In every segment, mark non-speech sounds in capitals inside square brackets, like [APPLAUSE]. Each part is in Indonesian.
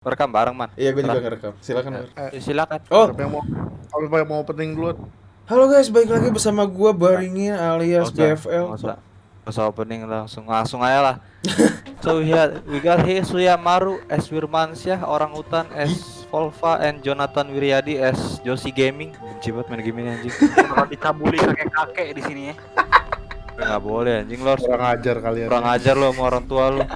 Rekam bareng, Man. Iya, gue juga ngerekam. Silakan. Bar. Eh, silakan. Oh, Siapa yang mau apa yang mau opening dulu? halo guys, balik lagi bersama gua Baringin alias usah, BFL. usah opening langsung langsung aja lah. [LAUGHS] so we had we got here Suya Maru as Wirmansyah, orang hutan as Volva and Jonathan Wiryadi as Josi Gaming. Benci banget main game ini anjing. [LAUGHS] Bakal dicabuli kakek-kakek di sini ya. Nggak boleh anjing lo harus Kurang ajar kalian. kurang ajar lo sama orang tua lo. [LAUGHS]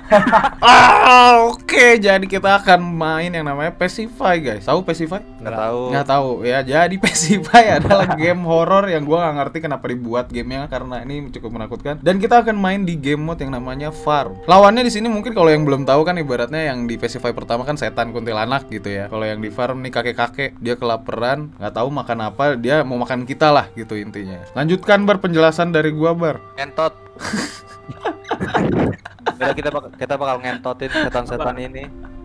Ah, oke. Jadi kita akan main yang namanya Pacify, guys. Tahu Pacify? Nggak tahu. Nggak tahu ya. Jadi [LAUGHS] Pacify adalah game horror yang gua nggak ngerti kenapa dibuat gamenya karena ini cukup menakutkan. Dan kita akan main di game mode yang namanya Farm. Lawannya di sini mungkin kalau yang belum tahu kan ibaratnya yang di Pacify pertama kan setan kuntilanak gitu ya. Kalau yang di Farm nih kakek-kakek dia kelaparan, nggak tahu makan apa, dia mau makan kita lah gitu intinya. Lanjutkan bar penjelasan dari gua bar. Ngentot. Udah kita bakal kita bakal ngentotin setan-setan ini.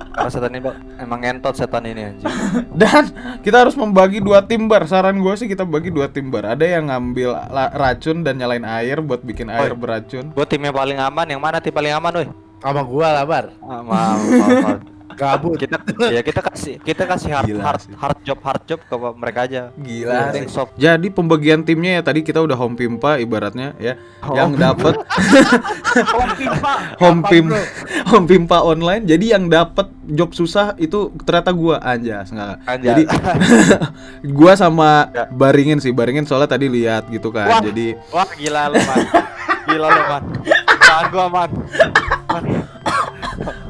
Karena setan ini bak- emang ngentot setan ini anjing. Dan kita harus membagi dua tim bar. Saran gue sih kita bagi dua tim bar. Ada yang ngambil racun dan nyalain air buat bikin air Oi. beracun. Gue tim yang paling aman, yang mana tim paling aman, woi? Sama gua lah, Bar. Ah, maaf, maaf, maaf. Gabut. kita ya kita kasih kita kasih hard Gila hard, sih. hard job hard job ke mereka aja Gila. Soft Jadi pembagian timnya ya tadi kita udah home pimpa ibaratnya ya. Oh. Yang dapat [LAUGHS] Om Pimpa. home pim home pimpa online. Jadi yang dapat job susah itu ternyata gua anjas enggak. Jadi [LAUGHS] gua sama Ya. Baringin sih. Baringin soalnya tadi lihat gitu kan. Wah. Jadi wah gila lu man gila lu man gua man Man.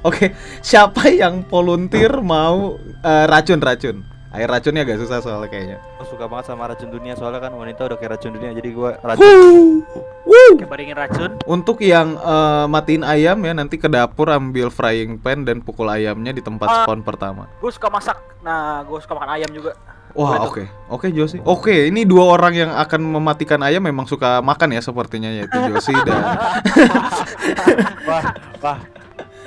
Oke, siapa yang volunteer mau eh, racun-racun? Air racunnya agak susah soalnya kayaknya. Gua suka banget sama racun dunia soalnya kan wanita udah kayak racun dunia jadi gua racun Wuh. Wuh. Kayak baringin racun. Untuk yang eh, matiin ayam ya nanti ke dapur ambil frying pan dan pukul ayamnya di tempat Ah. spawn pertama. Gue suka masak. Nah, gue suka makan ayam juga. Wah, oke. Oke, Josi. Oke, ini dua orang yang akan mematikan ayam memang suka makan ya sepertinya yaitu Josi dan [LAUGHS] [LAUGHS] wah wah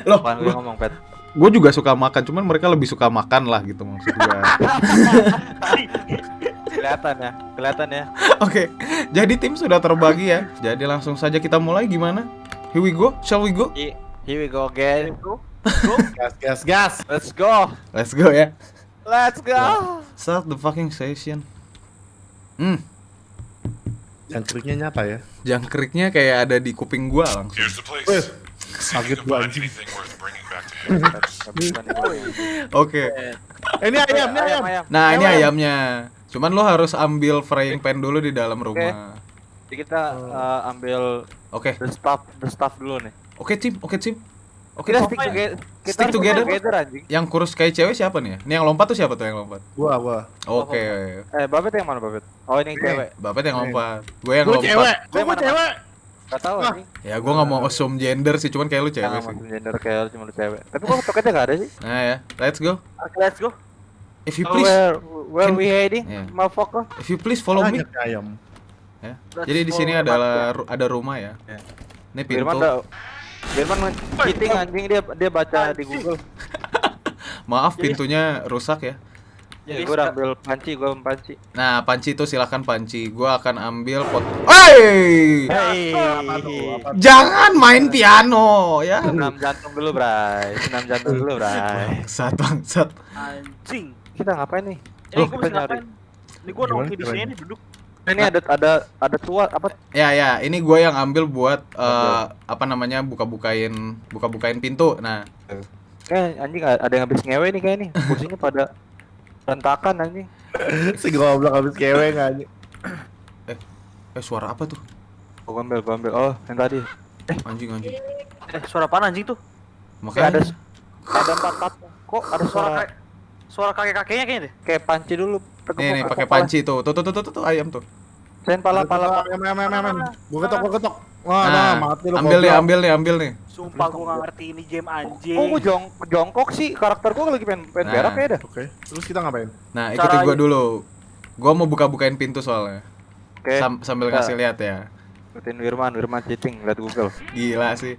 Loh, Apaan gue ngomong pet gue juga suka makan, cuman mereka lebih suka makan lah gitu maksud gue. [LAUGHS] kelihatan ya kelihatan ya Oke, jadi tim sudah terbagi ya. Jadi langsung saja kita mulai gimana? Here we go, shall we go? Here we go again Go. Gas, gas, gas. let's go Let's go ya. let's go Start the fucking session. Hmm, Yang keriknya nyata ya. jangkriknya kayak ada di kuping gua langsung. Here's the place. Kaget anjing. nih, gua. Oke. Ini ayam, ini ayam. Nah, ini Ayam. ayamnya. Cuman lo harus ambil frying pan dulu di dalam rumah. jadi kita eh, ambil Oke. the stuff the stuff dulu nih Oke, tim. Oke, tim. Oke, kita tim. stick together kita Stick together. together anjing Yang kurus kayak cewek siapa nih? ya? Ini yang lompat tuh siapa tuh yang lompat? Gua, gua. Oke. eh babet yang mana babet oh ini yang cewek Bapak yang lompat. Gue yang Gua lompat. cewek. Gua cewek? Gak tau anjing Ya, gue nggak mau assume gender sih, cuman kayak lu cewek Jangan sih. gender kayak lu cuma lu cewek Tapi kok toketnya gak ada sih Nah ya, let's go. Oke, let's go. If you Oh, please, Where, where Can- we heading? Yeah. Motherfucker if you please follow me. Ayam. Ya. Jadi di sini adalah ru- ada rumah ya. Ini pintu. Firman udah Firman men- cheating anjing dia dia baca di Google [LAUGHS] Maaf pintunya rusak ya. Jadi gue udah ambil panci, gue panci Nah, panci itu silakan panci. Gua akan ambil pot. Hey! Tuh? Jangan main piano ya. Senam jantung dulu bray Senam jantung dulu bray Bangsat, bangsat. Anjing. Kita ngapain nih? Ini Loh, gue kita bisa nyari ngapain? Ini gue nongki di sini duduk. Ini ada ada ada tua apa? Ya ya, ini gua yang ambil buat eh, apa namanya buka-bukain buka-bukain pintu. Nah, Kayak anjing ada yang habis ngewe nih kayak nih Kursinya pada Rentakan anjing [LAUGHS] Si goblok habis cewek nggak anjing. eh suara apa tuh? Ambil, gue ambil Oh yang tadi Anjing anjing. Eh, suara apa anjing tuh? Kayak ada Makanya ada empat empat Kok ada Suara suara kayak suara kakek-kakeknya kayaknya deh. kayak panci dulu nih nih pakai panci tuh. Tuh tuh tuh tuh, tuh, tuh ayam tuh. Sen pala pala Ayam, ayam, ayam, ayam. Gua ketok, gua ketok. Wah, Nah, nah, mati lu. ambil nih, ambil nih, ambil nih. Sumpah gue gak ngerti ini game anjing. Kok gue jong jongkok sih? Karakter gue lagi pengen pengen Nah. berak ya dah. Oke. Terus kita ngapain? Nah, Cara ikutin gua dulu. Gua mau buka-bukain pintu soalnya. Oke. Sam- sambil Nah. ngasih lihat ya. Ikutin Wirman, Wirman cheating, lihat Google. Gila sih.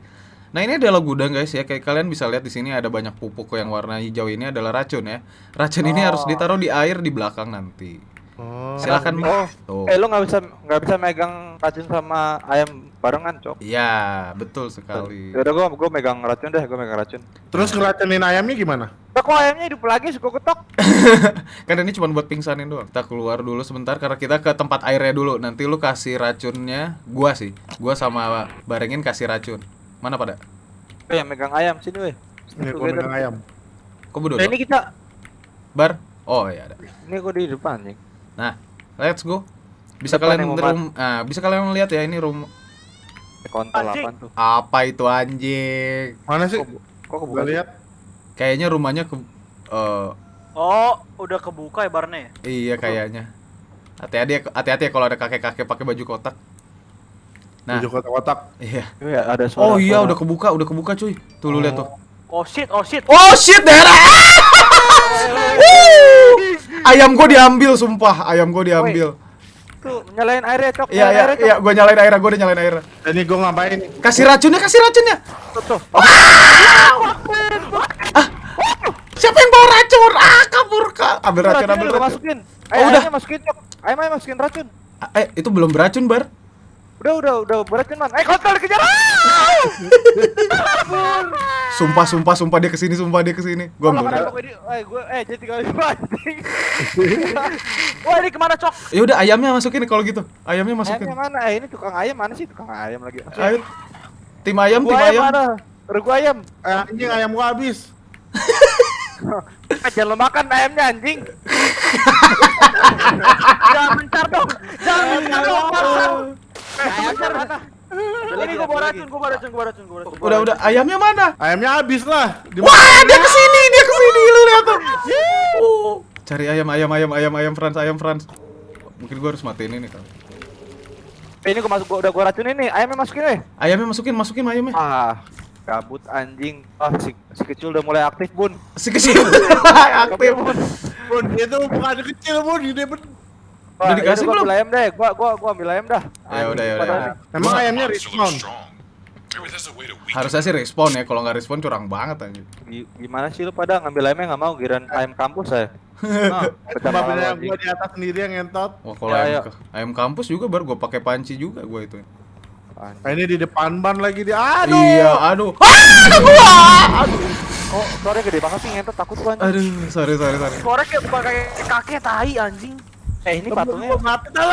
Nah ini adalah gudang guys ya. Kayak kalian bisa lihat di sini ada banyak pupuk yang warna hijau ini adalah racun ya. Racun ini Oh. harus ditaruh di air di belakang nanti. Oh. Silakan. Oh. Tuh. Eh lu nggak bisa nggak bisa megang racun sama ayam barengan, Cok. Iya, betul sekali. Ya udah gua gua megang racun deh, gua megang racun. Terus ngeracunin ayamnya gimana? Lah kok ayamnya hidup lagi suka ketok? [LAUGHS] Kan ini cuma buat pingsanin doang. Kita keluar dulu sebentar karena kita ke tempat airnya dulu. Nanti lu kasih racunnya, gua sih. Gua sama Barengin kasih racun. Mana pada? Eh yang megang ayam sini weh. Ini gua megang ayam. Kok berdua? Nah, ini kita Bar? Oh iya ada. ini gua di depan nih. Nah, let's go. Bisa Depan kalian yang mau rum, ah, bisa kalian lihat ya ini room Kontol apaan tuh? apa itu anjing? Mana sih? Kok, kebuka sih? lihat. Kayaknya rumahnya ke eh, Oh, udah kebuka ya barnya ya? iya kayaknya. Hati-hati ya, hati-hati ya kalau ada kakek-kakek pakai baju kotak. Nah, Baju kotak-kotak. iya. Iya, ada suara. Oh iya suara. udah kebuka, udah kebuka cuy. Tuh lu lihat tuh. Oh shit, oh shit. Oh shit daerah. [LAUGHS] ayam gua diambil sumpah, ayam gua diambil. Tuh nyalain airnya, Cok. Iya nyalain iya airnya, iya, gua nyalain air, gua udah nyalain air. Dan ini gua ngapain? Kasih racunnya, kasih racunnya. Tuh, tuh. Siapa yang bawa racun? Ah, kabur kak. Ambil racun, ambil racun. masukin. Oh, Ayo, udah. ayamnya masukin, Cok. Ayam ayam masukin racun. Ah, Eh, itu belum beracun, Bar. Udah, udah, udah beracun, Man. Eh, kontol dikejar. Sumpah, sumpah, sumpah dia ke sini, sumpah dia ke sini. Gua ambil. Eh, gue eh jadi kali anjing. [LAUGHS] Wah, ini ke mana, Cok? Ya udah ayamnya masukin kalau gitu. Ayamnya masukin. Ayamnya mana? Eh, ini tukang ayam mana sih? Tukang ayam lagi. Ayo. Tim ayam, tim ayam ayam. mana? Regu ayam. Eh, anjing ayam gua habis. [LAUGHS] Eh, jangan lo makan ayamnya anjing. [LAUGHS] Jangan mencar dong. Jangan mencar dong, Ini gua bawa racun, gua bawa racun, gua bawa racun, gua bawa racun. Udah, udah. Ayamnya mana? Ayamnya habis lah. Wah, dia ke sini, dia ke sini, lu lihat tuh. Oh. Cari ayam, ayam, ayam, ayam, ayam Frans, ayam Frans. Mungkin gua harus matiin ini kan. Eh, ini gua masuk gua udah gua racunin nih. Ayamnya masukin eh. Ayamnya masukin, masukin ayamnya. Ah, kabut anjing. Ah, si, si kecil udah mulai aktif, Bun. Si kecil [LAUGHS] aktif. Bun, itu bukan kecil, Bun. Ben. Wah, Udah dikasih gua belum? ayam deh. Gua gua gua ambil ayam dah. Ya udah, ya udah, ya. Emang ayamnya respawn. Harusnya sih respon ya, kalau nggak respon curang banget anjing. Gi- Gimana sih lu pada ngambil ayamnya nggak mau giran ayam kampus saya. Nah, [LAUGHS] malu, beda anjing. gua di atas sendiri yang ngentot. Wah, kalau Ya, ayam, ya. ayam kampus juga baru gua pakai panci juga gua itu. Nah, ini di depan ban lagi di aduh. Iya, aduh. Ah, gua. Aduh. Oh, suaranya gede banget sih ngentot takut gua anjing. Aduh, sorry, sorry, sorry. Korek kayak bukan kayak kakek tai anjing. Eh, ini patungnya. Mati dah.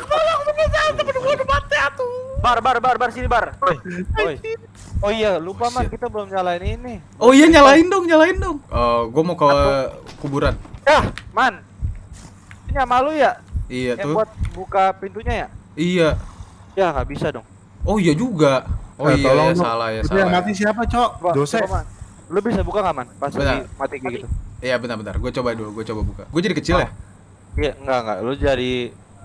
Tolong temen saya, temen gua udah mati atuh. Bar, bar, bar, bar sini, bar. Oi. Oh iya, lupa man kita belum nyalain ini. Oh iya, nyalain dong, nyalain dong. Eh, gua mau ke kuburan. Yah, man. Ini sama lu ya? Iya Yang tuh. buat buka pintunya ya? Iya. Ya nggak bisa dong. Oh iya juga. Oh Eh, iya, tolong ya, salah ya, Itu salah. yang ya. mati siapa, Cok? Dosa. Lu bisa buka nggak man? Pas Bentar. lagi mati kayak gitu. Iya, bentar-bentar. Gue coba dulu, gue coba buka. Gue jadi kecil ya? Iya, enggak enggak. Lu jadi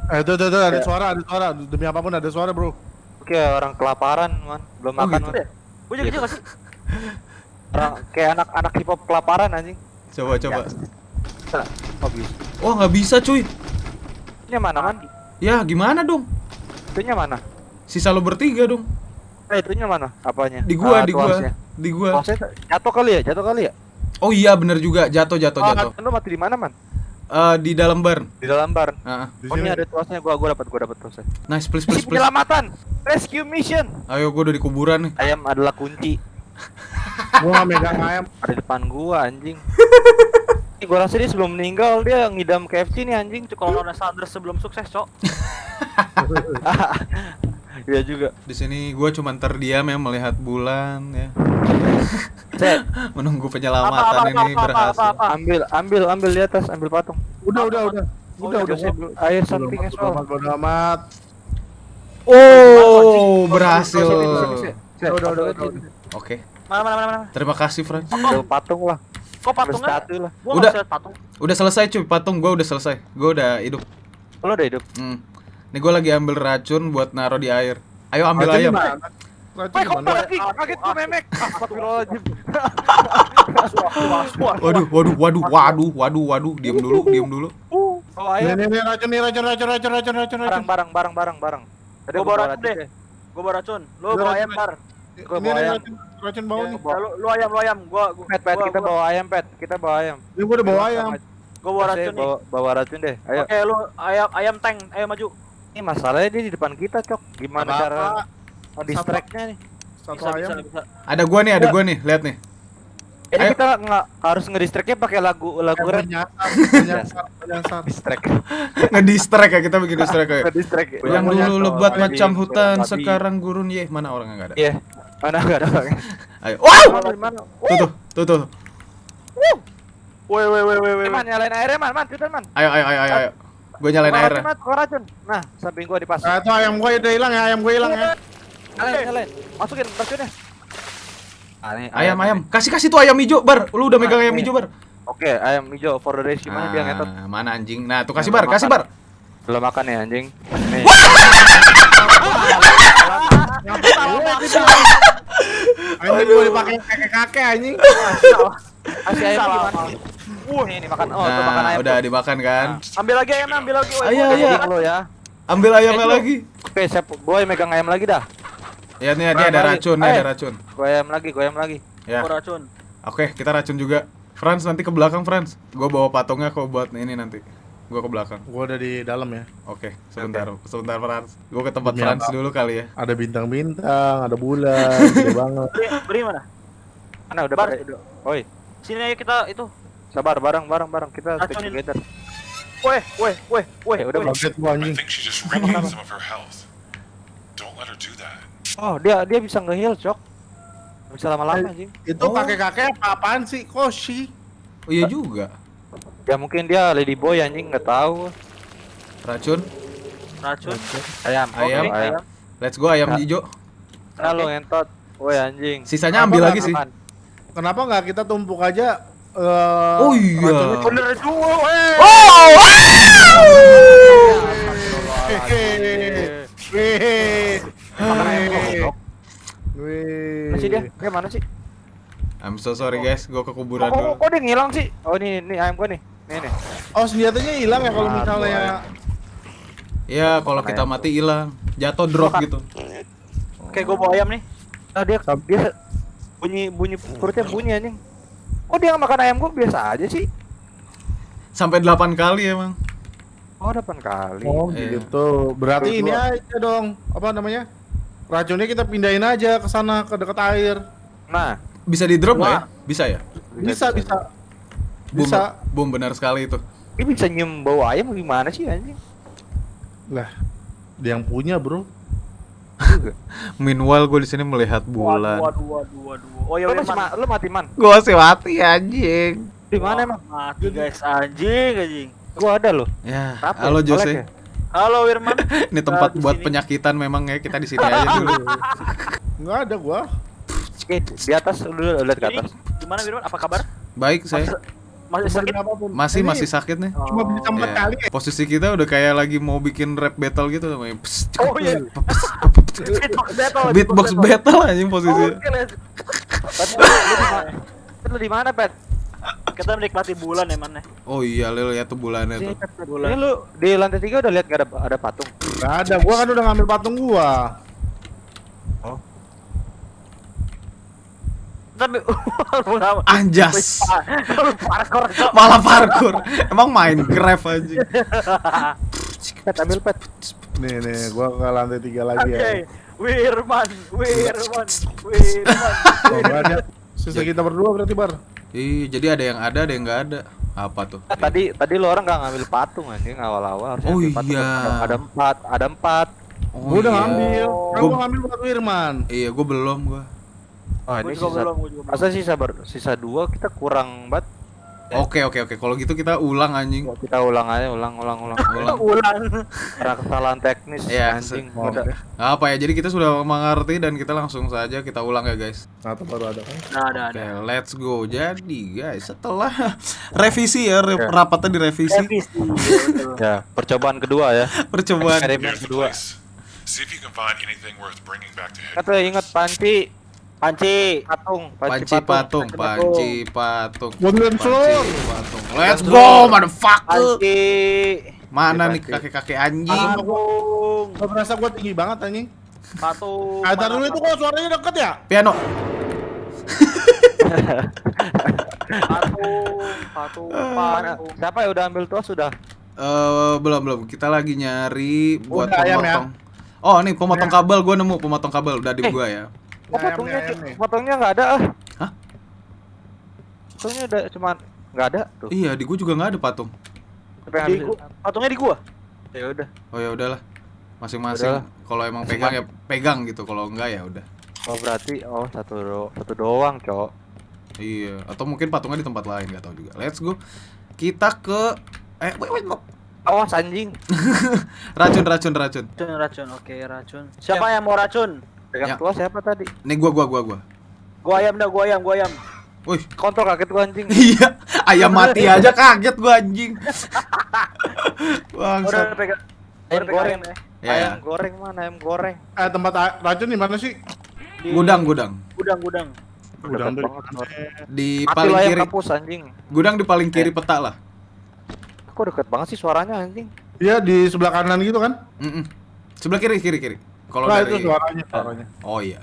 Eh, tuh, tuh, tuh, ada Ya. suara, ada suara. Demi apa pun ada suara, Bro. kayak orang kelaparan, man. Belum Oh, makan, gitu. man. Gua jadi kecil gak sih? Orang kayak anak-anak hip hop kelaparan anjing. Coba, coba. Bisa. Oh, bisa. Wah, nggak bisa cuy. Itunya mana, man? Ya, gimana dong? Itunya mana? Sisa lo bertiga dong. Eh, itunya mana? Apanya? Di gua, Ah, di gua. Di gua. Jatuh kali ya? Jatuh kali ya? Oh iya, bener juga. Jatuh, jatuh, Oh, jatuh. Lu mati di mana, man? Eh, di dalam bar. Di dalam bar. Di Oh, ini ada tuasnya gua gua dapat gua dapat tuasnya. nice, please, please, please. penyelamatan. Rescue mission. Ayo, gue udah di kuburan nih. Ayam adalah kunci. [LAUGHS] Gua nggak megang ayam. Ada di depan gua anjing. Gua rasa dia sebelum meninggal dia ngidam KFC nih anjing. Kalau udah Sanders sebelum sukses, Cok. [LAUGHS] [LAUGHS] Iya juga. Di sini gue cuma terdiam ya melihat bulan ya. [LAUGHS] Menunggu Apa, penyelamatan apa, ini apa, apa, berhasil. apa, apa. ambil ambil ambil di atas, ambil patung. Udah, udah, udah. Udah, udah. Joseph, air Bodo something amat, as bodo well. amat, bodo amat. Oh, berhasil. Udah, udah, udah, udah, udah. Oke, Mana, mana, mana, mana. terima kasih Fran. Ambil patung lah. Kok patungnya? statue lah. Gua Udah. patung. Udah selesai cuy, patung gue udah selesai. Gue udah hidup. Lo udah hidup. Hmm. Nih gue lagi ambil racun buat naro di air. Ayo ambil Racun ayam. mana? Racun mana? kaget? Memek. Astagfirullahaladzim. Waduh, waduh, waduh, waduh, waduh, waduh. Diam dulu, diam dulu. Oh, Nih, ayam. nih, nih, racun nih, racun, racun, racun, racun, racun, Barang, racun. barang, barang, barang, barang. Gua bawa racun deh. Gua bawa racun. Lu Udah, bawa racun, ayam, Bar. Gua Ini bawa nih, ayam. racun, racun bau nih. Ya, Lu, lu ayam, lu ayam. Gua, gua Pet, pet, gua- kita gua- bawa ayam, pet. Kita bawa ayam. Ini gua udah bawa ayam. Gua bawa racun nih. bawa, bawa racun deh. Ayo. Oke, lu ayam ayam tank, ayo maju. Ini masalahnya dia di depan kita, Cok. Gimana Apa-apa. cara oh, distract-nya nih? Satu Bisa, bisa, ayam. bisa. Ada gua nih, ada gua nih. Lihat nih. Ini Ayo. kita nggak harus ngedistract-nya pakai lagu lagu rap. [LAUGHS] Distract. Ngedistract ya kita bikin distract ya. Ngedistract. Yang dulu lebat macam hutan, sekarang gurun ye. Mana orangnya enggak ada? Iya. Mana enggak ada orangnya. Ayo. Wow! Mana, mana? Tuh tuh, tuh tuh. Woi, woi, woi, woi, woi. Man, nyalain airnya, man, man, man. Ayo ayo ayo ayo. Gua nyalain airnya. racun. Nah, samping gua di pas. Nah, itu ayam gue udah hilang ya, ayam gue hilang ya. Nyalain, nyalain. Masukin racunnya. Ah, ini Ayam ayam. Kasih kasih tuh ayam hijau, Bar. Lu udah megang ayam Nih. hijau, Bar. Oke, ayam hijau for the race gimana dia ngetot? Ah, mana anjing? Nah, tuh kasih Bar, kasih. Bar. Belum makan ya anjing. Nih. Anjing gue dipakai kakek-kakek anjing. Kasih ayam gimana? Wah, ini, ini makan. Oh, tuh makan Nah, ayam. udah tuh. dimakan kan? Ambil lagi ayamnya, ambil lagi. Ayo, ayo. Lo ya. Ambil ayamnya Eh, lagi. Oke, siap. Gue megang ayam lagi dah. Ya nih, dia ada racun, nih Eh. ada racun. Gue ayam lagi, gue ayam lagi. Ya. Gua racun. Oke, kita racun juga. Franz nanti ke belakang, Franz. Gua bawa patungnya kok buat ini nanti. Gua ke belakang. Gue udah di dalam ya. Oke, sebentar, sebentar Franz. Gua ke tempat apa? dulu kali ya. Ada bintang-bintang, ada bulan, [LAUGHS] gede banget. Beri, beri mana? Mana udah pada udah. Oi, Sini ayo kita itu. sabar bareng bareng bareng kita stick Racunin. together. Woi, woi, woi, woi. Eh, udah. Kaget gua anjing. Oh, dia dia bisa nge-heal, Cok. Bisa lama-lama anjing. Itu Oh. kakek-kakek apa-apaan sih? Koshi. Oh iya juga. Ya mungkin dia lady boy anjing nggak tahu. Racun. Racun. Ayam, Ayam. Ayam. Let's go ayam Nah. hijau. Lu ngentot. Woi anjing. Sisanya Apa ambil lagi sih. Kenapa nggak kita tumpuk aja? eh, Oh iya. Bener dua, woi. Oh! Hehehe. Wih. Wih. Wih. Mana sih dia? Dia mana sih? I'm so sorry guys, gua ke Oh, kuburan kok, dulu. kok dia ngilang sih? Oh, ini ini ayam gua nih. Nih nih. Oh senjatanya hilang ya kalau Aduh, misalnya Ya, kalau kita mati hilang, jatuh drop gitu. Oke, gua bawa ayam nih. Ah, dia dia bunyi bunyi perutnya bunyi anjing. Kok dia nggak makan ayam gua biasa aja sih? Sampai 8 kali emang. Oh, depan kali. Oh Iya. gitu. Berarti Terus ini aja dong. Apa namanya? Racunnya kita pindahin aja ke sana ke dekat air. Nah, Bisa di drop nggak ya? Bisa ya? Bisa bisa. Bisa. boom benar sekali itu. Ini bisa nyium bau ayam gimana sih anjing? Lah, dia yang punya, Bro. Juga. Meanwhile gue di sini melihat bulan. Waduh, waduh, waduh, waduh. Oh iya, Lu masih Wirman. ma- lu mati man. Gue masih mati anjing. Di mana emang? Mati guys, anjing, anjing. Gua ada loh. Ya, Kenapa halo ya? Jose. Ya? Halo Wirman. [LAUGHS] Ini tempat Nah, buat sini. penyakitan memang ya. Kita di sini aja dulu. [LAUGHS] Enggak ada gua. Eh, di atas lu lu lihat ke atas. gimana Wirman? Apa kabar? Baik saya. Masih sakit? apa pun. Masih masih sakit nih. Cuma bisa empat Ya. kali ya. Posisi kita udah kayak lagi mau bikin rap battle gitu namanya. Oh iya. Beatbox battle. Beatbox battle anjing posisinya. Pet, lu di mana? Pet? Kita menikmati bulan ya, man. ya. Oh iya, lu lihat tuh bulannya tuh. Pet. Ini lu di lantai tiga udah lihat gak ada ada patung? Enggak ada. Gua kan udah ngambil patung gua. Tapi [LAUGHS] lu Anjas. parkour. Malah parkour. Emang Minecraft anjing. [LAUGHS] Pet, ambil Pet. Nih nih, gua ke lantai tiga lagi ya. Oke. Wirman, Wirman, Wirman. [LAUGHS] Oh, berarti sisa kita berdua berarti bar. Ih, jadi ada yang ada, ada yang nggak ada. Apa tuh? Eh, tadi tadi lu orang gak ngambil patung anjing awal-awal Oh patung. iya. Ada, ada empat, ada empat. Oh, gua udah iya. ngambil. Kan Gua- gua ngambil buat Wirman. Iya, gue belum gua. Oh, Gua ini juga sisa. belum, gua juga belum. Masa sisa ber, sisa dua kita kurang banget. Oke, oke, oke. Kalau gitu kita ulang anjing. Kita ulang aja, ulang, ulang, ulang. [LAUGHS] Ulang. Ulang. Karena kesalahan teknis Iya, anjing. Nggak apa ya? Jadi kita sudah mengerti dan kita langsung saja kita ulang ya, guys. Atau baru ada kan? Nah, ada, Oke, ada. let's go. Jadi, guys, setelah [LAUGHS] revisi ya, re- rapatnya direvisi. Revisi. betul. Ya, percobaan kedua ya. Percobaan. Kedua. place. See if you can find anything worth bringing back to Kata ingat panci, Panci. patung, Panci patung, panci patung. Belum seluruh. Panci patung. Let's go, motherfucker. Panci. Mana nih Panci. kakek-kakek anjing? Patung. Gua berasa gua tinggi banget anjing. Patung. Ada dulu itu kok suaranya deket ya? Piano. Patung, patung, patung. Siapa ya udah ambil tuas sudah? Eh belum belum. Kita lagi nyari buat Udah, ayam ya? pemotong. Oh, nih pemotong kabel gua nemu pemotong kabel udah di Eh. gua ya. Oh, nih. patungnya nggak ada ah. Hah? Patungnya udah cuman nggak ada tuh. Iya, di gua juga nggak ada patung. Di ambil? gua, patungnya di gua. Ya udah. Oh ya udahlah. Masing-masing kalau emang pegang ya pegang gitu, kalau enggak ya udah. Oh berarti oh satu do satu doang, Cok. Iya, atau mungkin patungnya di tempat lain nggak tahu juga. Let's go. Kita ke eh wait, wait, wait. Awas anjing. [LAUGHS] racun racun racun. Racun, racun. Oke, racun. Siapa yang mau racun? Pegang Ya. tuas siapa tadi? Nih gua gua gua gua. Gua ayam dah, gua ayam, gua ayam. Wih, Kontrol kaget gua anjing. [LAUGHS] iya, ayam mati [LAUGHS] aja kaget gua anjing. [LAUGHS] Udah Bangsat. pegang. Ayam Udah pegang goreng. ayam ya. Ya, Ayam ya. goreng mana? Ayam goreng. Eh tempat racun di mana sih? Di Gudang gudang. Gudang, gudang. Gudang. Di Mati paling kiri. kampus anjing. Gudang di paling kiri peta lah. Kok deket banget sih suaranya anjing? Iya di sebelah kanan gitu kan? Mm-mm. Sebelah kiri kiri kiri. Kalau Nah dari itu suaranya, suaranya. Oh iya.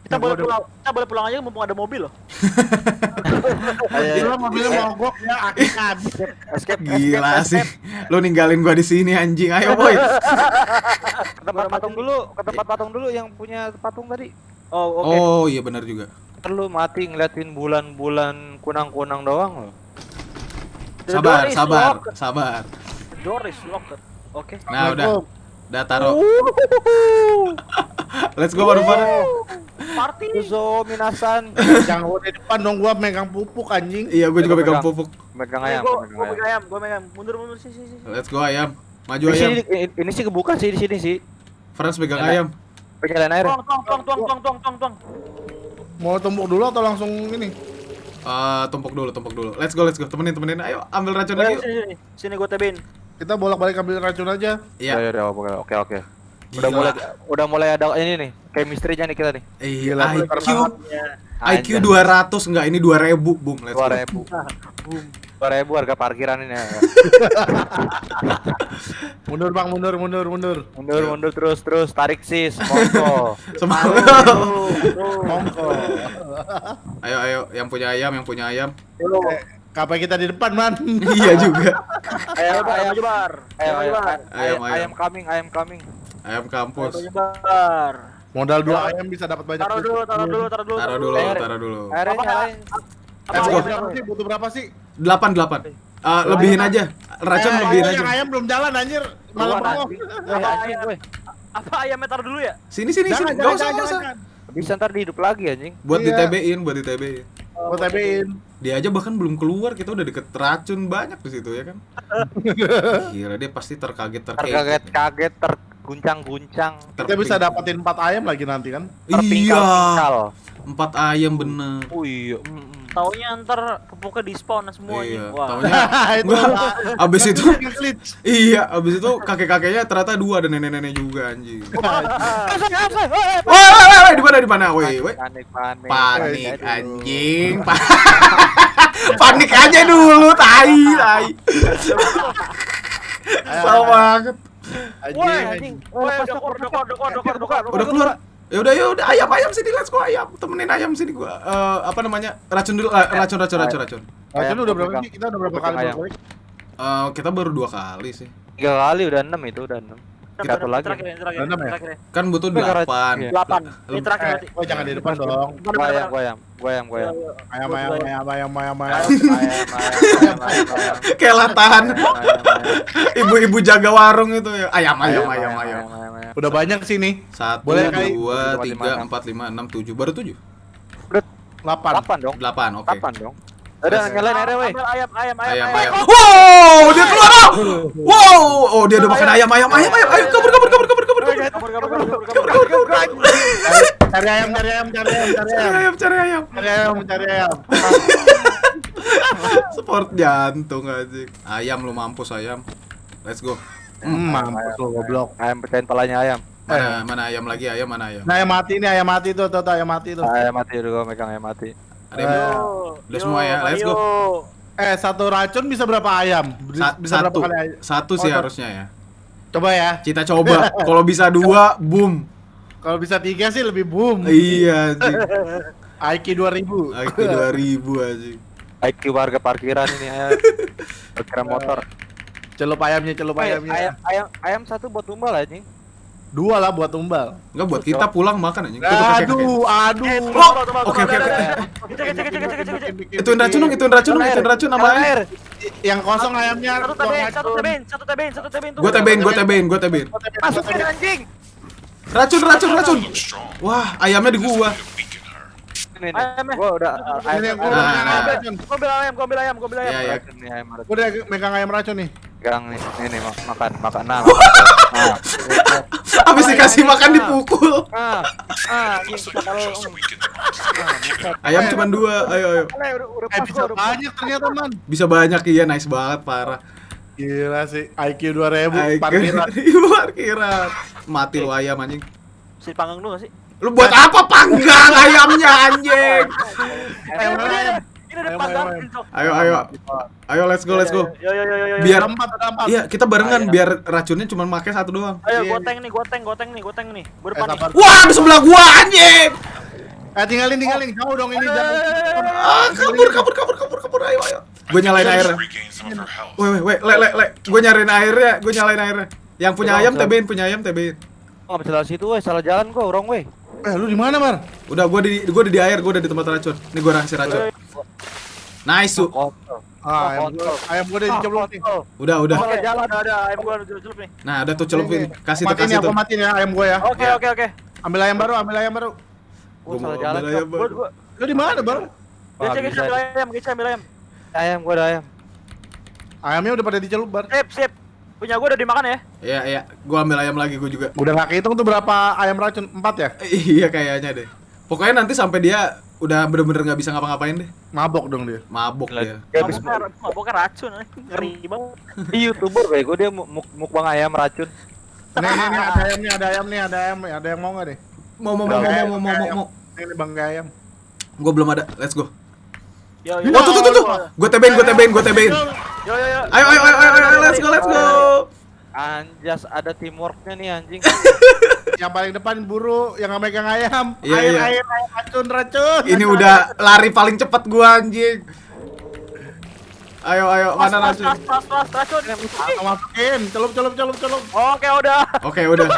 Kita boleh ada- pulang, kita boleh pulang aja mumpung ada mobil loh. [LAUGHS] Gila mobilnya mogok ya akhirnya habis. Escape, Gila sih. Lu ninggalin gua di sini anjing. Ayo boy. [LAUGHS] Ke tempat patung dulu, ke tempat patung dulu yang punya patung tadi. Oh, oke. Oh iya benar juga. Lu mati ngeliatin bulan-bulan kunang-kunang doang lo. The Sabar, sabar, locked. sabar. The door is locked. Oke. Nah, udah. Udah taruh. [LAUGHS] Let's go baru Party. Uzo minasan. Jangan gua di depan dong gua megang pupuk anjing. Iya, gue juga Pegang. pegang pupuk. Megang Nih, ayam, gua, megang gua ayam. pegang ayam, gua megang. Mundur, mundur, sih, sih, sih. Let's go ayam. Maju ayam. ini, ini sih kebuka sih di sini sih. Franz pegang Enak. ayam. Penyalain air. Tuang, tuang, tuang, tuang, tuang, tuang, tuang, tuang. Mau tumpuk dulu atau langsung ini? Eh, tumpuk dulu, tumpuk dulu. Let's go, let's go. Temenin, temenin. Ayo, ambil racun lagi. sini, sini, sini gua tebein. Kita bolak-balik ambil racun aja. Iya. Ya, ya, oke, oke, oke. Udah Gila. mulai udah mulai ada ini nih, chemistry-nya nih kita nih. Iya, IQ. IQ 200 enggak ini 2000. Boom, let's dua go. ribu. Dua ribu harga parkiran ini ya. [LAUGHS] Mundur bang, mundur, mundur, mundur. Mundur, mundur terus, terus tarik sis, monggo. [LAUGHS] Semangat. Mongko. ayo, ayo, yang punya ayam, yang punya ayam. Eh, Kapan kita di depan man? [LAUGHS] iya juga. Ayo, Ayam. ayam nyebar. Ayo, ayo, nyebar. ayam, Ayam, ayam. ayam coming, ayam coming. Ayam kampus. Ayo nyebar. Modal dua ayam bisa dapat banyak. Taruh dulu, taruh dulu, taruh dulu. Taruh dulu, taruh dulu. Airnya nyalain. Eh, Let's go. berapa sih? Butuh berapa sih? 8 8. Eh, lebihin aja. Racun Eh, lebihin yang aja. ayam belum jalan anjir. Malam mau. Apa ayam? ayamnya taruh dulu ya? Sini sini Jangan, sini. jangan, Gak usah, jangan, gak usah. jangan. Bisa ntar dihidup lagi anjing. Buat Iya. di TB-in, buat di Mau tebein. Dia aja bahkan belum keluar, kita udah deket racun banyak di situ ya kan. [LAUGHS] Gila dia pasti terkaget terkaget. Terkaget-kaget, terguncang-guncang, Kita bisa dapetin 4 ayam lagi nanti kan? Iya. Empat ayam bener. Oh iya. Taunya ntar pupuknya di spawn semua Iya. anjing. Wah. Taunya [LAUGHS] itu Wah, abis itu iya, abis itu kakek-kakeknya ternyata dua ada nenek-nenek juga anjing. Ah, Woi, woi, woi, di mana di mana? Woi, woi. Panik, panik. Panik anjing. Pa- [LAUGHS] Panik aja dulu, tai, tai. [LAUGHS] Salah banget. Anjing. Woi, anjing. Woi, dokor, dokor, dokor, dokor, dokor. Udah keluar. Ya udah, ya udah ayam ayam sini let's go ayam. Temenin ayam sini gua. Eh, apa namanya? Racun dulu, eh, racun racun racun racun. Racun Ayam, udah berapa sih? Kita udah berapa kali ayam. Eh, kita baru dua kali sih. Tiga kali udah enam itu udah enam. Satu lagi. Terakhir, terakhir, Enam ya? terakhir. Kan butuh racun. delapan. Iya. Delapan. Ini terakhir Eh, oh jangan di depan dong. Gua ayam, gua ayam, gua ayam, gua ayam. Ayam, ayam, ayam, ayam, ayam, ayam. Ayam, ayam, ayam, ayam, ayam. Kayak latahan. Ayam, ayam, ayam. Ibu-ibu jaga warung itu ya. Ayam ayam ayam ayam. Ayam. Udah banyak sih nih. Satu, Boleh kali. dua, tiga, empat, lima, enam, tujuh. Baru tujuh. 8. Delapan dong. Delapan, oke. Delapan dong. Udah nyalain airnya weh. Ayam, ayam, ayam, Ayam, ayam. ayam. Wow, dia keluar. Wow, oh dia udah makan ayam, ayam, ayam, ayam. Ayo kabur, kabur, kabur, kabur, kabur, kabur. Kabur, kabur, kabur, kabur, kabur. Cari ayam, cari ayam, cari ayam, cari ayam. ayam, cari ayam. Cari ayam, cari ayam. Sport jantung aja. Ayam lu mampus ayam. Let's go. Hmm, mampus lu goblok. Ayam pecahin palanya ayam. Mana mana ayam lagi? Ayam mana ayam? Nah, ayam mati nih, ayam mati tuh, tuh, tuh, ayam mati tuh. Ayam mati udah gua megang ayam mati. Ada yang Eh, Udah semua ya, let's go. Eh, satu racun bisa berapa ayam? Bisa, Sa- bisa satu, berapa kali ayam? satu sih Oh, harusnya ya. Coba ya. Kita coba. [LAUGHS] Kalau bisa dua, boom. Kalau bisa tiga sih lebih boom. Iya. IQ 2000. IQ 2000 aja. IQ warga parkiran ini ya. [LAUGHS] Parkiran motor. Celup ayamnya, celup Eh, ayamnya. ayam, ayam, ayam satu buat tumbal anjing. Dua lah buat tumbal. Enggak buat kita pulang makan anjing. Kakek, kakek. Aduh, aduh. Oh, oke, oke, oke. Cek cek cek cek cek cek. Ituin racun dong, ituin racun dong, ituin racun nama Air. Yang kosong ayamnya. Satu racun. satu tebein, satu tebein, satu tebein tuh. Gua tebein, gua tebein, gua tebein. Masukin anjing. Racun, racun, racun. Wah, ayamnya di gua. Ini nih. Ayamnya. Gua udah ayam. yang gua ayam- Ah. racun. Gua ambil ayam, gua ambil ayam, gua ambil ayam. Iya, iya. Ayam. Gua udah megang ayam racun nih. Gang nih, ini makan, makan nah. [LAUGHS] makan tuh. Nah, Habis dikasih makan dipukul. ah, ah. Ayam cuma dua. Ayo, ayo. Eh bisa banyak ternyata man. Bisa banyak iya, nice banget, parah. Gila sih, IQ 2000 Ay, parkiran. [LAUGHS] Parkiran. Mati lu ayam anjing. Si panggang dulu gak sih? Lu buat apa panggang ayamnya anjing? Ayam, ayam. ini ada panggang. Ayo, ayo. Ayo let's go, let's go. Yo yo yo yo yo. Biar empat, ada empat. Iya, kita barengan biar racunnya cuma pakai satu doang. Ayo Iya, gua iya. tank nih, gua gua tank nih, gua tank nih. Gua Eh, sabar. Wah, di sebelah gua anjing. Eh tinggalin, tinggalin. Kamu dong ini jangan. Ah, kabur, kabur, kabur, kabur, kabur. Ayo, ayo. Gue nyalain airnya. Weh, weh, weh, le, le, le. Gue nyariin airnya, gue nyalain airnya. Yang punya ayam tebein, punya ayam tebein. Oh, nggak bisa lewat situ, weh. Salah jalan gua, wrong way. Eh lu di mana, Mar? Udah, gue di, gue udah di air, gue udah di tempat racun. Ini gue rahasia racun. Nice, su. Ah, ayam gua, ayam gua udah diceblok nih. Kontol. Udah, udah. Salah jalan ada ayam gua celup nih. Nah, udah tuh celupin. Kasih tuh, Matiin kasih ya, tuh. gua matiin ya ayam gua ya. Oke oke oke. Ambil ayam baru, ambil ayam baru. Gua Gua salah mau jalan. ambil ayam Cok. baru. Gua gua Lu di mana, Bang? Gece bisa ambil nih. ayam, gece ambil ayam. Ayam gua ada ayam. Ayamnya udah pada dicelup, Bar. Sip sip. Punya gua udah dimakan ya. Iya, iya. Gue ambil ayam lagi, gue juga. Udah gak kehitung tuh berapa ayam racun? Empat ya? [LAUGHS] iya, kayaknya deh. Pokoknya nanti sampai dia udah bener-bener nggak bisa ngapa-ngapain deh. Mabok dong dia. Mabok dia. Dia habis Maboknya maboknya racun. eh. Ngeri banget. di youtuber bego dia mu- muk mukbang ayam racun. Nih, nih, nih, ada ayam nih, ada ayam nih, ada ayam, ada yang mau gak deh? Mau, mau, mau, mau, mau, mau, mau, mau. Ini bangga ayam. Gue belum ada. Let's go. Yo yo. Oh, tuh, tuh, tuh, tuh. Gue tebein, gue tebein, gue tebein. Yo yo yo. Ayo, ayo, ayo, ayo, ayo, let's go, let's go. Anjas ada teamworknya nih anjing. Yang paling depan buru, yang megang ayam. Iya, air, iya. air, air, racun, racun. Ini udah lari paling cepat gua anjing. Ayo, ayo, Pas mana pas racun? pas pas pas racun. Masukin, masukin, celup, celup, celup, celup. Oke udah. Oke, udah.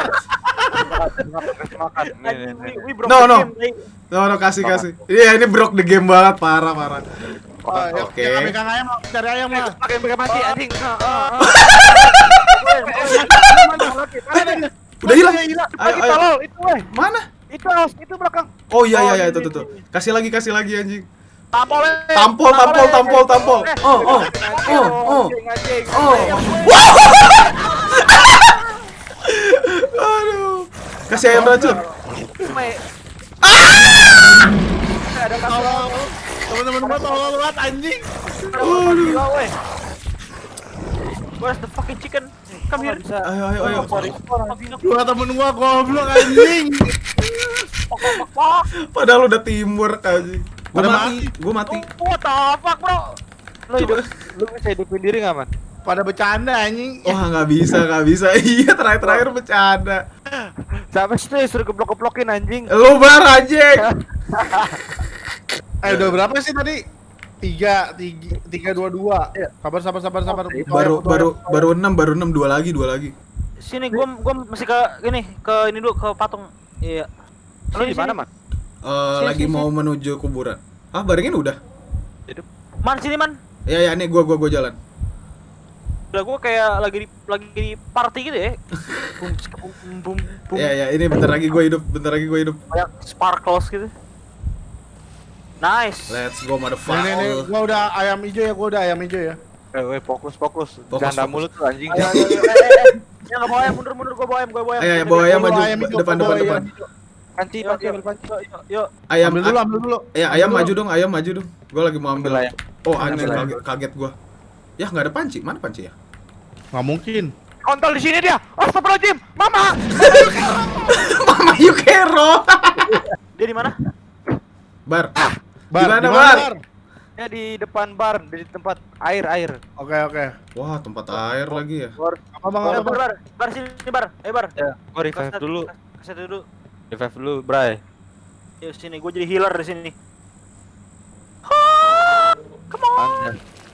No, no. eh. No, no, kasih, kasih. Iya, ini broke the game banget, parah, parah. Oh, Oke. Ayam, cari ayam lah. Pakai pakai mati anjing. Ah, ah, ah. Udah hilang. Ayo, Ayo, itu weh. Mana? Itu itu belakang. Oh iya, iya, Oh, iya, itu, tuh. Kasih lagi, kasih lagi anjing. Tampol, eh. Tampol, tampol, tampol, tampol. Eh, Oh, oh, oh, oh. Anjing, anjing. Oh. [LAUGHS] Aduh. Kasih ayam racun. Me- Tolong. Temen-temen gua tolong banget anjing. Gila, weh. Where's the fucking chicken? Come here. Bisa. Ayo, ayo, ayo. Dua temen gua goblok anjing. Padahal udah teamwork anjing. Gua Pada mati, gua mati. What the fuck, bro? Lu hidup, lu bisa hidupin diri nggak man? Pada bercanda anjing. Wah, nggak bisa, nggak bisa. [LAUGHS] Iya, terakhir-terakhir bercanda. Sampai situ ya suruh geblok-geblokin anjing. Lu bar anjing. [LAUGHS] Eh udah berapa sih tadi? Tiga, tiga, tiga, dua, dua. Sabar, sabar, sabar, sabar. Oke, Baru baru baru 6, baru 6 dua lagi, dua lagi. Sini gua gua masih ke ini, ke ini dulu ke patung. Iya. Lu Sini, di mana sini. man? Eh, Sini, lagi sini, mau menuju kuburan. Ah, barengin udah. Man sini man. Ya ya nih gua gua gua jalan. Udah gua kayak lagi di lagi di party gitu ya. [LAUGHS] Bum bum bum bum. Ya ya ini bentar lagi gua hidup, bentar lagi gua hidup. Kayak sparkles gitu. Nice. Let's go Nih, nih, nih, motherfucker. gua udah ayam hijau ya, gua udah ayam hijau ya. Eh, weh, fokus, fokus. Fokus, Ganda fokus. mulut tuh anjing. Ayo, ayo, ayo, [LAUGHS] eh, eh, eh. Ya bawa ayam, mundur mundur gua bawa ayam, gua bawa ayam. Ayo, ayo, bawa ayam maju depan depan depan. Panci, Yuk, panci, yuk, ambil panci. yuk, yuk. Ayam Ambil dulu, ambil dulu. Ya, ayam maju dong, ayam maju dong. Gua lagi mau ambil. Ayam. Oh, anjing kaget, kaget gua. Ya nggak ada panci. Mana panci ya? Nggak mungkin. Kontol di sini dia. Astagfirullahaladzim. Mama. [LAUGHS] Mama Yukero. Dia di mana? Bar. Bar, Gimana, di mana, Bar? Bar? Ya di depan bar, di tempat air air. Oke, oke. Wah, tempat air lagi ya. Apa bang, Bar, apa bar, bar, bar sini, bar, eh bar. Ya, gua revive dulu. Kasih dulu. Revive dulu, Bray. Yuk sini, gua jadi healer di sini. Come Anda.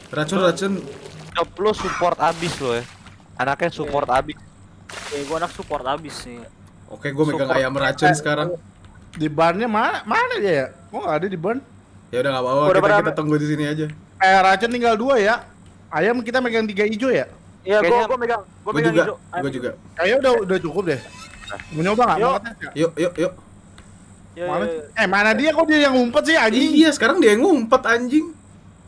Racun-racun Job lu support abis lo ya. Anaknya support abis. Eh, gua anak support abis nih. Oke, gue megang ayam racun sekarang. Di barnya mana? Mana dia ya? Kok nggak ada di barn? Ya udah nggak apa-apa, Udah kita, berapa? kita tunggu di sini aja. Eh, racun tinggal dua ya. Ayam kita megang tiga hijau ya. Iya, gua gua megang, gua megang juga, hijau. gue juga. Kayaknya udah udah cukup deh. Mau nyoba nggak? Mau Yuk. Yuk, yuk, yuk. Iya, Mana? iya, iya. Eh, mana dia? Kok dia yang ngumpet sih anjing? Iya, sekarang dia yang ngumpet anjing.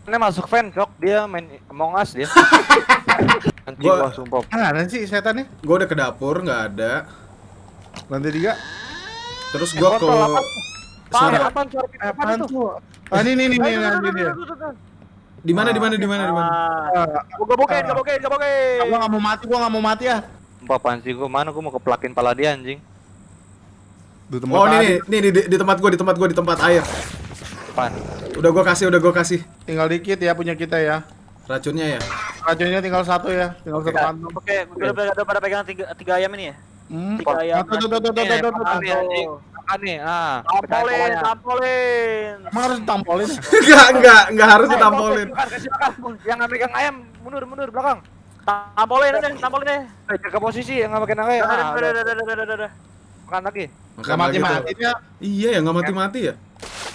Ini masuk fan cok dia main Among Us dia. [LAUGHS] Anjing Gua- gua sumpah. Mana sih setannya? Gue udah ke dapur, nggak ada. Lantai tiga. Terus gue ke Kontol, apa? Suara Apaan, suara Eh, apaan apaan itu? tuh? Ah, ini nih nih nih Ayo, tuh, nanti tuh, dia. tuh. di mana, di mana, di mana, di mana? Ah, Ah, Gua gabokin, gabokin, gabokin. Gua nggak mau mati, gua nggak mau mati ya. Apaan sih gua mana gua mau keplakin pala dia anjing. Di tempat Oh, tadi. nih, nih, di, di- di tempat gue, di tempat gue, di tempat air. Apaan? Udah gue kasih, udah gue kasih Tinggal dikit ya punya kita ya. racunnya ya. Racunnya tinggal satu ya, tinggal satu kantong. Oke, udah udah udah pada pegang tiga, tiga ayam ini ya? Hmm. Tiga ayam. Tuh, tuh, tuh, tuh, tuh, tuh, tuh, nih. Ah, tampolin, tampolin. Emang harus tampolin? enggak, ya? [LAUGHS] enggak, enggak harus eh, ditampolin. Yang ambil yang ayam mundur, mundur belakang. Tampolin aja, tampolin deh. Jaga posisi yang nggak pakai naga ya. Udah, udah, ah, udah, udah, udah. Makan lagi. Enggak mati-matinya. Iya ya, enggak mati-mati ya.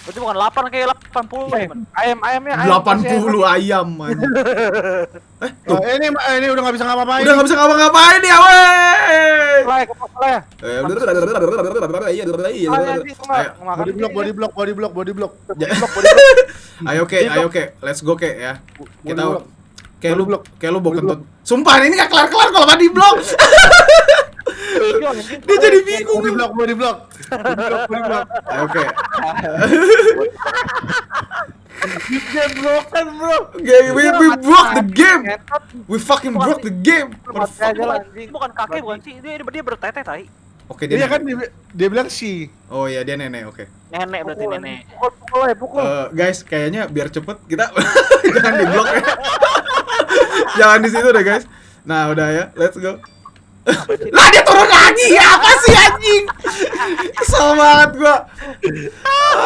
Berarti bukan 8 kayak 80 eh, ayam. Ayam ayamnya ayam 80 ayam man. [LAUGHS] eh, tuh. Nah, ini eh, ini udah enggak bisa ngapa-ngapain. Udah enggak bisa ngapa-ngapain ya, weh. Like, apa ya? Eh, udah udah udah udah udah udah udah iya, udah iya. Body block, body block, body block, body block. Body block, body. Ayo oke, ya. [LAUGHS] ayo oke. Let's go oke ya. Kita kayak lu kayak lu bokentut. Sumpah ini enggak kelar-kelar kalau body block. [LAUGHS] Dia jadi bingung. Body block, body block. Body block, body block. Ayo ke. Game broken, bro. Okay, we, we broke the game. We fucking broke the game. Bukan, kakek bukan sih, dia dia bertete tai. Oke dia. Dia kan nenek. dia, dia bilang si. Oh iya dia nenek. Oke. Nenek berarti nenek. Pukul, pukul ya, pukul. Eh, guys, kayaknya biar cepet kita [LAUGHS] jangan di blok ya. [LAUGHS] jangan di situ deh guys. Nah udah ya, let's go. Lah dia turun lagi ya apa sih anjing? Kesel banget gua.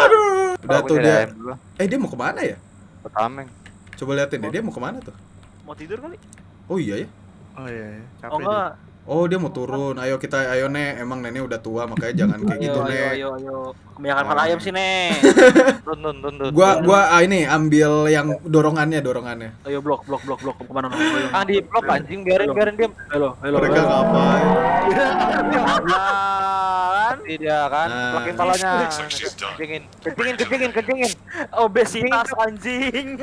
Aduh. Udah tuh dia. Eh dia mau ke mana ya? Pertameng. Coba liatin deh dia mau ke mana tuh? Mau tidur kali? Oh iya ya. Oh iya, iya. capek Oh enggak. Oh dia mau turun. Ayo kita ayo nek. Emang nenek udah tua makanya jangan kayak Ayo, gitu ayo, nek. ayo, ayo. Kebanyakan makan Oh. ayam sih, Nek. [LAUGHS] Tun, tun, tun, tun. Gua gua ah, ini ambil yang dorongannya dorongannya. Ayo blok, blok, blok, blok. Ke mana? Ayo. Ah, di blok anjing, biarin, biarin dia. Halo, halo. Mereka ngapain? [LAUGHS] Mati dia kan, Nah. plakin palanya. Kencingin, kencingin, kencingin, kencingin. Obesitas anjing. [LAUGHS]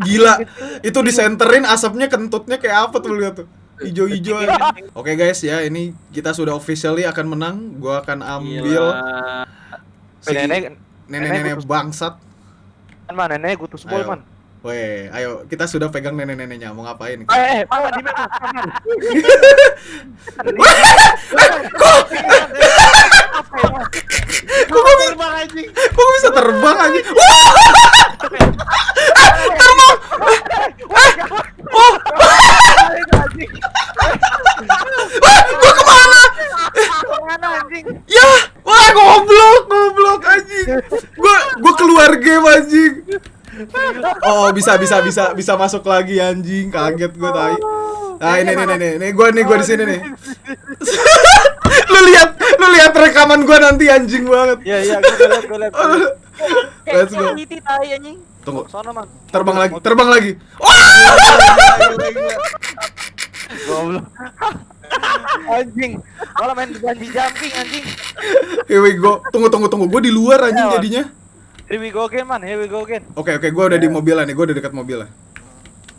Gila, itu disenterin asapnya kentutnya kayak apa tuh lihat tuh. Ijo-ijo. [LAUGHS] Oke guys ya, ini kita sudah officially akan menang. Gua akan ambil Gila. si Nenek, nenek-nenek bangsat. kan mana nenek gutus bol Ayo. man. Weh, ayo kita sudah pegang nenek-neneknya. Mau ngapain? Eh, eh, mana di mana? Mana? Kok gua bisa, kok gua bisa terbang aja? Wah! terbang! Oh! Wah, gua ke mana? Mana anjing? Ya, wah goblok, goblok anjing. Gua gua keluar game anjing. Oh, bisa bisa bisa bisa masuk lagi anjing. Kaget gua tai. Nah, ini nih nih nih, nih gua nih gua di sini nih. [LAUGHS] lu lihat, lu lihat rekaman gua nanti anjing banget. Iya, iya, gue liat, gue liat. [LAUGHS] Let's go. Tunggu, Sono man. terbang lagi, terbang lagi. Wah! Goblok. Anjing. Malah main bungee jumping anjing. Here we go. Tunggu tunggu tunggu. Gua di luar anjing jadinya. Here we go again man, here we go again. Oke oke, gua udah di mobil nih, gua udah dekat mobil lah.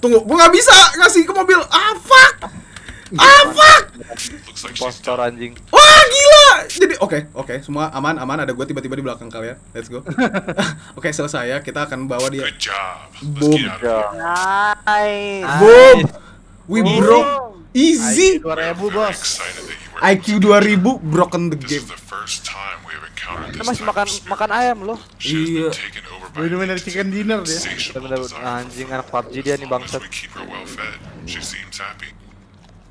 Tunggu, gua nggak bisa ngasih ke mobil. Ah fuck! Ah fuck! Postor. Oh, anjing. Wah gila! Jadi oke oke semua aman aman ada gue tiba-tiba di belakang kalian. Let's go. [LAUGHS] oke selesai ya kita akan bawa dia. Good job. Let's Boom. Nice. Boom. We broke easy. Dua ribu bos. IQ 2000 broken the game. Kita masih makan makan ayam loh. Iya. Ini benar chicken dinner ya. dia. Benar anjing anak PUBG dia nih bangsat.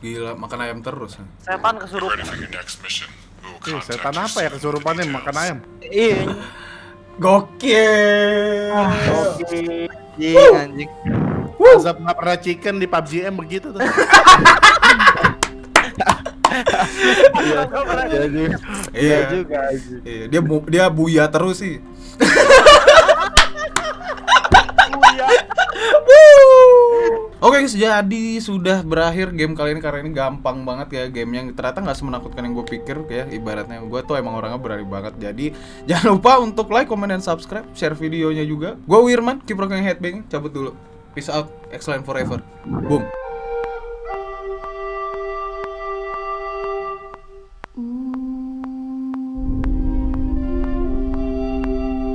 Gila makan ayam terus. Ya. Setan kesurupan. Eh, setan apa ya kesurupannya makan ayam? Iya. Gokil. Ah, gokil anjing. Azab nggak pernah chicken di PUBG M begitu tuh. [LAUGHS] Iya juga. Iya. juga anjing. Iya, dia bu- dia buya terus sih. Oke guys, jadi sudah berakhir game kali ini karena ini gampang banget ya game yang ternyata nggak semenakutkan yang gue pikir ya ibaratnya gue tuh emang orangnya berani banget. Jadi [LAUGHS] jangan lupa untuk like, comment, dan subscribe. Share videonya juga. Gue Wirman keep rocking headbanging cabut dulu. Peace out. Excellent forever. Boom